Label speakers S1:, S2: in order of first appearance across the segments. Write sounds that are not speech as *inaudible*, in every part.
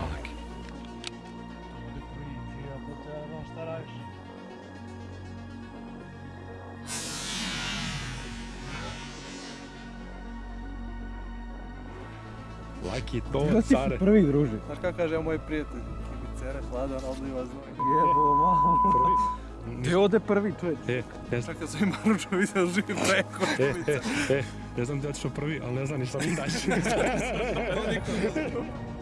S1: mrak. Laki to,
S2: Kada si prvi druži?
S3: Znaš kako kaže moj prijatelj? Kibicere, hladan, odliva znoj.
S2: Jebo, malo. Prvi. Gdje ode prvi čovjek?
S1: E, ja sam...
S3: Čak da sam vidio živi preko
S1: e, e
S3: ja
S1: e, znam da otišao prvi, ali ne znam ni šta mi daći. *laughs*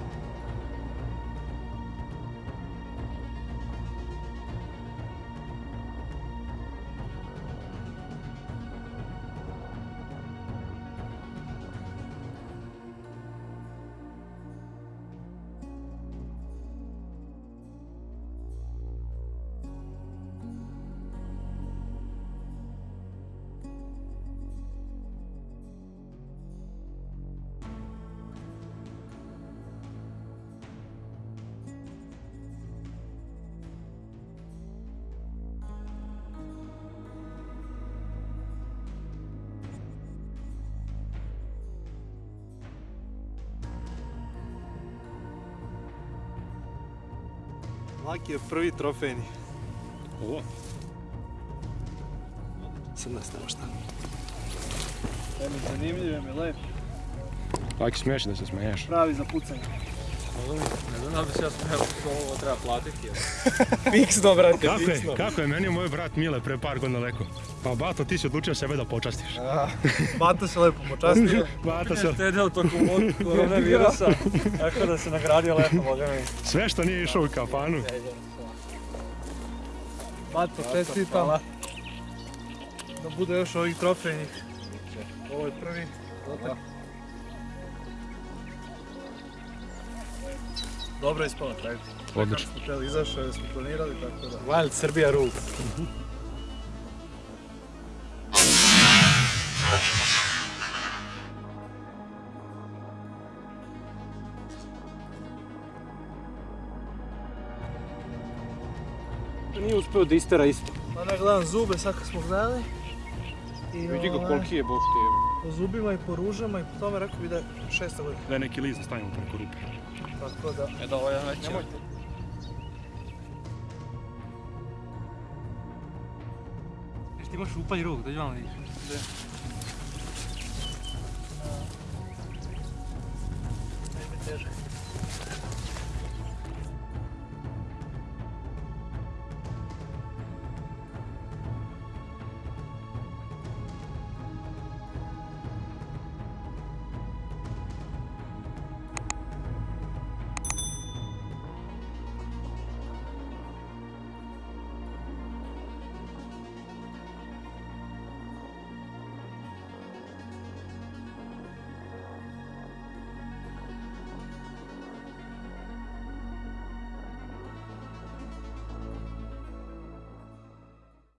S3: Laki je prvi trofejni.
S1: Ovo,
S3: Sad nas nema šta. Mi zanimljiv je mi lep.
S1: Laki smiješ da se smiješ.
S3: Pravi za pucanje. *laughs*
S4: Ne znam da bi se ja što ovo treba platiti.
S2: Fiksno, brate,
S1: Kako je, kako je meni moj brat Mile pre par godina rekao? Pa Bato, ti si odlučio sebe da počastiš.
S3: Bato se lepo počastio. *laughs*
S1: Bato se,
S4: Štedeo tokom od korona virusa, *laughs* tako da se nagradio lepo, boga mi.
S1: sve što nije išao u kafanu.
S3: Bato, čestitam. Da bude još ovih trofejnih. Ovo je prvi. Dobro je ispalo na kraju.
S1: Odlično.
S3: Smo htjeli izašao smo planirali, tako da.
S4: Wild Serbia rules. Nije uspio da istera isto.
S3: Ma ne gledam zube sad kad smo gledali. I
S4: Vidi ga
S3: ovaj,
S4: koliki je bog te.
S3: Po zubima i po ružama i po tome rekao bi da je šesta godina.
S1: Da je neki list da stavimo preko rupe.
S3: Eda olyan
S4: meccsen? Nem, hogy... És ti
S2: most úpani rúgod, hogy van is? De. Egybe térjük.